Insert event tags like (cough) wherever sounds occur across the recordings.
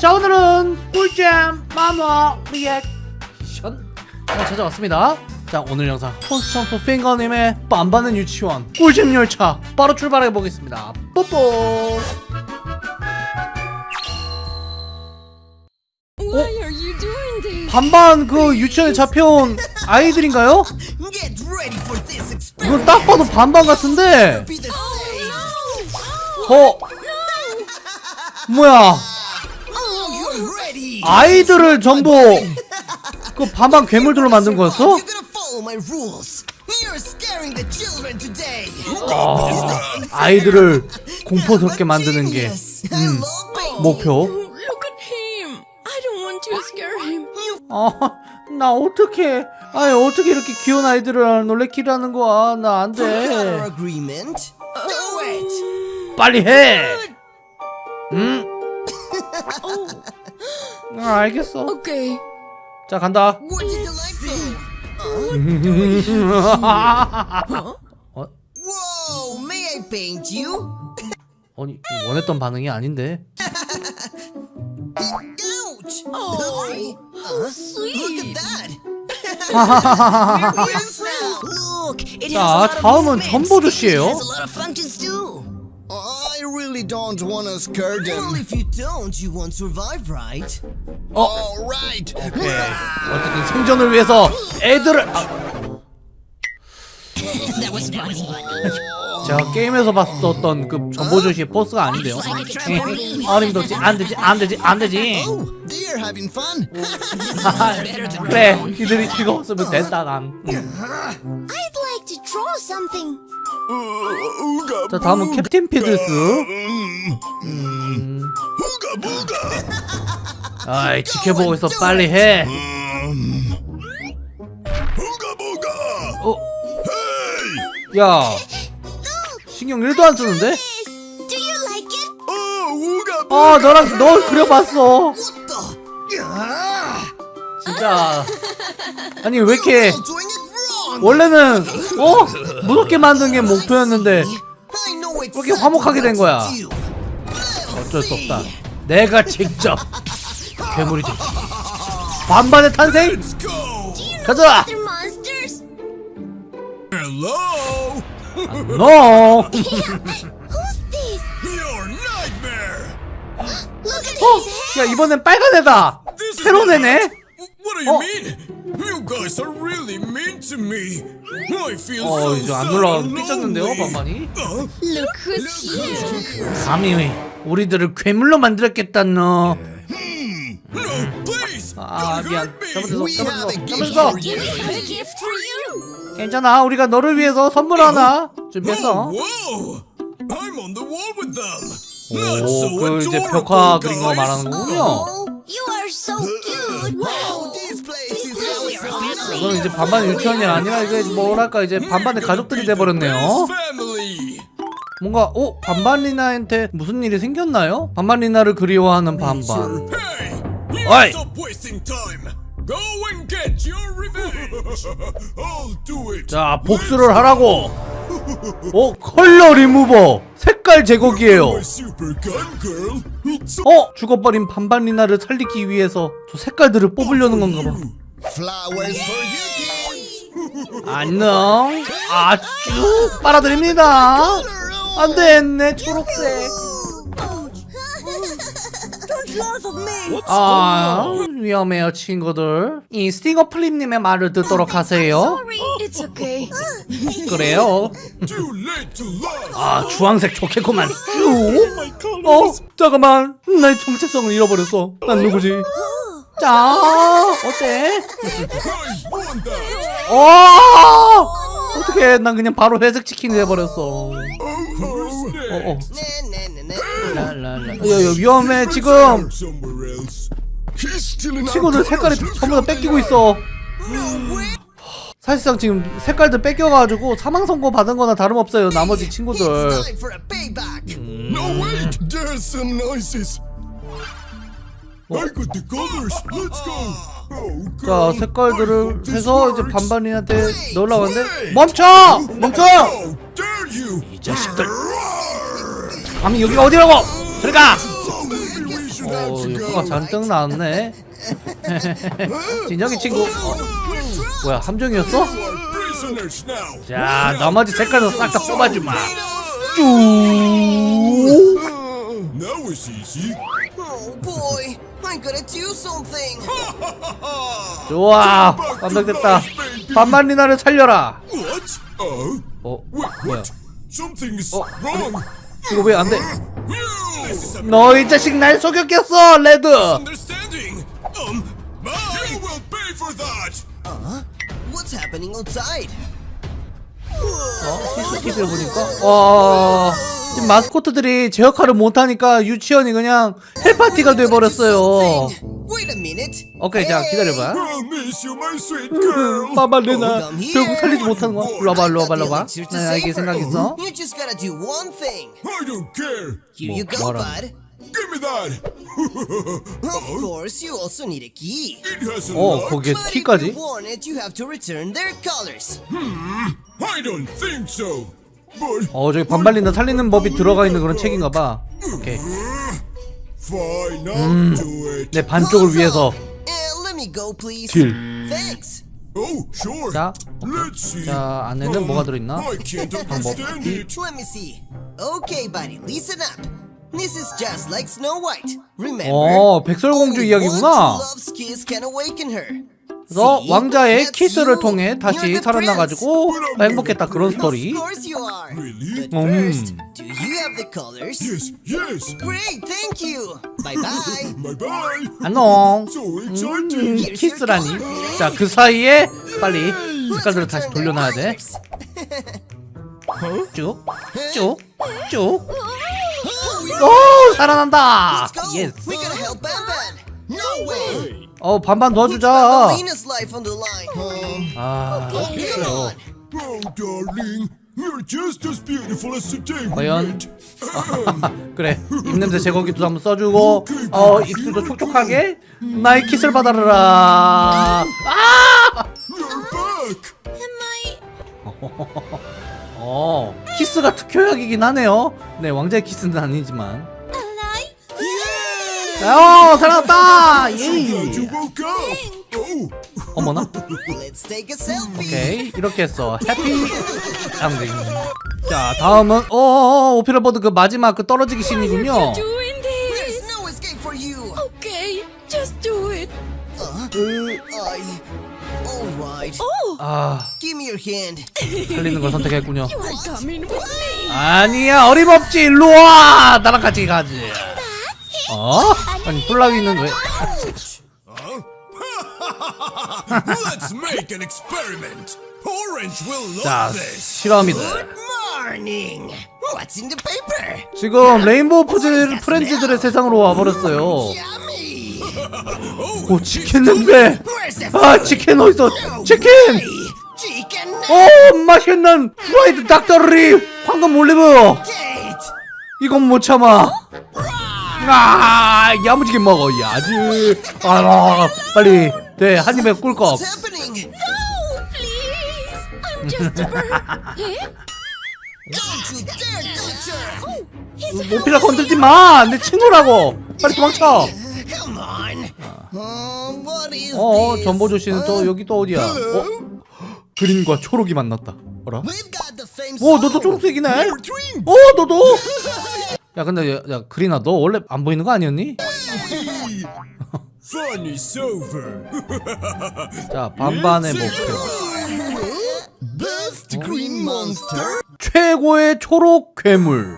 자 오늘은 꿀잼 만화 리액션. 어, 찾아왔습니다. 자 오늘 영상 포스천프 핑거님의 반반 유치원 꿀잼 열차 바로 출발해 보겠습니다. 뽀뽀? 반반 그 유치원에 잡혀온 아이들인가요? 이건 딱 봐도 반반 같은데. Same. 어? 뭐야? You're ready. 아이들을 전부 그 반반 괴물들로 만든 거였어? Today. 아이들을 공포스럽게 만드는 게 baby. 목표. 어, 나 어떻게, 아니 어떻게 이렇게 귀여운 아이들을 놀래키라는 거야? 나 안 돼. 빨리 해. 응? 아, 알겠어. Okay. 자 간다. 어? 아니 원했던 반응이 아닌데. Oh, 자, 다음은 movements. 전보조씨예요. I really don't want to scare Well, them. if you don't, you won't survive, right? All right. 오케이. 어쨌든 생존을 위해서 애들을. 아, That was funny. 제가 게임에서 봤었던 그 전보조씨의 포스가 아닌데요. 어림도지 안 되지 안 되지 안 되지. Oh, they're having fun. 그래 이들이 즐거웠으면 됐다 난. I'd like to draw something. 자 다음은 캡틴 피들스. 아이 지켜보고 있어 빨리 해. 어? 야 신경 1도 안 쓰는데? It? 아 너랑 너 그려봤어. 진짜 아니 왜 이렇게 원래는 어 무섭게 만든 게 목표였는데 그렇게 화목하게 된 거야. 어쩔 수 없다. 내가 직접 괴물이 됐지. 반반의 탄생. 가자. Hello. at 어, 야. 이번엔 빨간 애다. 새로운 애네. What do you Oh. mean? You guys are really mean to me. I feel 어 so 이제 안 sad 놀라 and 삐졌는데요 lonely. 반반이. Uh, Look who's here. 감히 우리들을 괴물로 만들었겠다 너. no, please. 아 don't 미안. hurt me. 잘못했어. We 잘못했어. 잘못했어. I have a gift for you. 괜찮아. 우리가 너를 위해서 선물 하나 준비했어. Oh, whoa! I'm on the wall with them. 오, That's so 그 이제 adorable, 벽화 그린 거 guys. 말하는 거군요. Oh, you are so cute. 이건 이제 반반 유치원이 아니라 이게 뭐랄까 이제 반반의 가족들이 돼버렸네요. 뭔가 어 반반 리나한테 무슨 일이 생겼나요? 반반 리나를 그리워하는 반반. Revenge. I'll do it. 자 복수를 하라고. 어 컬러 리무버 색깔 제거기예요. 어 죽어버린 반반 리나를 살리기 위해서 저 색깔들을 뽑으려는 건가 봐. Flowers for you kids. (laughs) 안녕. 아주 빨아들입니다. 안 됐네 초록색. 아 위험해요 친구들. 이 스팅어 플립님의 말을 듣도록 하세요. It's okay. 그래요. 아 주황색 좋겠구만. 쭉. 어 잠깐만 나의 정체성을 잃어버렸어. 난 누구지? 자 어때? That. 어 어떻게 난 그냥 바로 회색 치킨이 돼버렸어. Who's next? 어, 어. Na, na, na, na. 랄랄라. 야, 야, 위험해 지금 친구들 색깔이 전부 다 뺏기고 있어. 사실상 지금 색깔들 뺏겨가지고 사망 선고 받은 거나 다름없어요. 나머지 친구들. time 자 색깔들을 해서 이제. 반반이한테 하는데 멈춰! 멈춰! 이 자식들. 감히 여기가 어디라고! 들어가! 오 효과가. 잔뜩 나왔네. 진혁이 친구. 어, 뭐야 함정이었어? 자 나머지 색깔도 싹 다 뽑아주마. Now it's easy. Oh boy, I'm gonna do something. 좋아 완벽됐다 반만 리나를 살려라 What? Oh? 어 뭐야 what? Something is Oh. wrong. 이거 왜 안돼 This is a 너이 자식 날 속였겠어 레드 misunderstanding. Um, you will pay for that. What's happening outside? 어? CCTV를 보니까 와 지금 마스코트들이 제 역할을 못하니까 유치원이 그냥 헬파티가 돼버렸어요. 오케이 자 기다려봐 girl. 마발레나 결국 살리지 못하는 거야 일로 와봐 일로 와봐 일로 와봐 나 save 생각. 있어 go, 뭐라? Give me that. Of course, you also need a key. It has a 어 lock. 거기에 But if 키까지 you want it, you have to return their colors. I don't think so. 어 저기 반발린다 살리는 법이 들어가 있는 그런 책인가 봐 오케이 fine, I'll do it. 내 반쪽을 위해서 Uh. 딜. Oh. 자, see. 자 안에는 뭐가 들어있나 up. This is just like Snow White. Remember? 어 백설공주 이야기구나 그래서? 왕자의 키스를. 통해 다시 살아나가지고. 행복했다 그런 스토리 bye. 안녕 음. 키스라니 자 그 사이에 빨리 색깔들을 다시 돌려놔야 돼 쭉 쭉 쭉 오 살아난다 Let's go. yes We gotta help Banban. No way. 어 반반. 아. Oh, we 과연? 그래 입냄새 제거기도 한번 써주고 어 입술도 촉촉하게 나의 키스를 받아라 아! 어 키스가 특효약이긴 하네요 네 왕자의 키스는 아니지만 어예 woke up. Oh, 어머나. 오케이 이렇게 했어 해피 엔딩 자 다음은 어 오필라 버드 그 마지막 그 떨어지기 씬이군요. Oh, 아. 살리는 걸 선택했군요. 아니야 어림없지 일로와 나랑 같이 가지 어? 아니 플라위는 왜 자. 실험이다. Morning. What's in the paper? 지금 레인보우 푸즈 프렌즈들의 세상으로 와버렸어요. 오, 치킨 냄새. 아, 치킨 어딨어? 치킨! 오, 맛있는 프라이드 닭다리 황금 올리브. 이건 못 참아. 아, 야무지게 먹어 야지. 아, 빨리, 네, 한 입에 꿀꺽. Eh? 모피라 건들지 마. 내 친구라고. 빨리 도망쳐. Uh, 어? 전보조 씨는 또 여기 또 어디야? 어? 그린과 초록이 만났다. 어라? 오. 너도 초록색이네. 오 너도 야 근데 야, 야 그린아 너 원래 안 보이는 거 아니었니? 자 반반의 목표 Best Green monster. 최고의 초록 괴물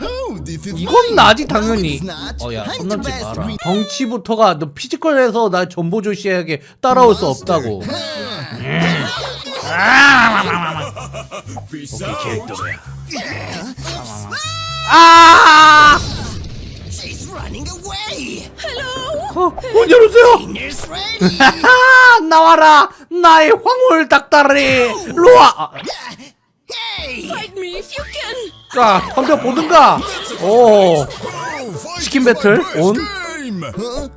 Oh, 이건 나지 당연히. 어야 best 마라 덩치부터가 너 피지컬에서 나 전보조 씨에게 따라올 수 없다고. 아 running away. Hello. 어, 문 열어주세요 나와라 나의 황홀 닭다리 로아 아, hey. Fight me if you can. 자 덤벼 보든가 오 치킨 배틀 온?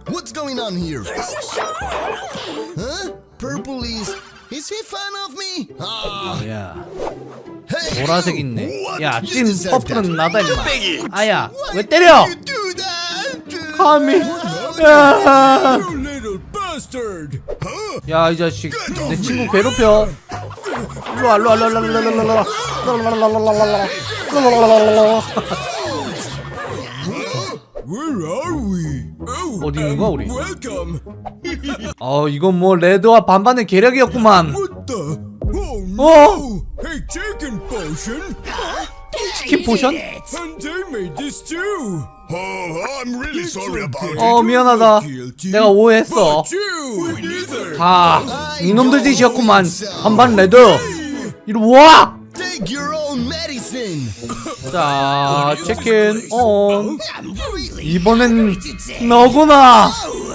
What's going on here? Huh? Purple is. Is he fan of me? Ah, 야 hey! 보라색 있네. 야, 찐 that. 나다 임마. 아야, 왜 때려? 하미 야, 이 자식 내 친구 괴롭혀 일로와 일로와 일로와 일로와 일로와 일로와? Oh, 어디 있는 거야, 우리? (laughs) 어 이건 뭐 레드와 반반의 계략이었구만? Oh! 어? Chicken potion! 치킨 potion? And they made this too! Oh, I'm really sorry about it. 어 미안하다 내가 오해했어 But you! neither! 다 이놈들 짓이었구만 반반 레드 이리 와! 자 치킨 온 이번엔 너구나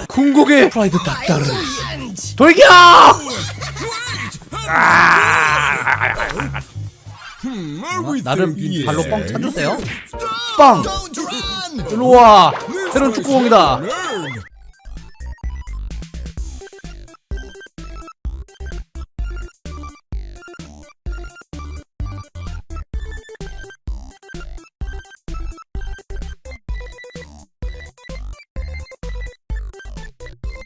궁극의 프라이드 닭다르 돌격! Hmm, we 나를 발로 뻥? 차주세요 빵! 일로와 새로운 축구공이다!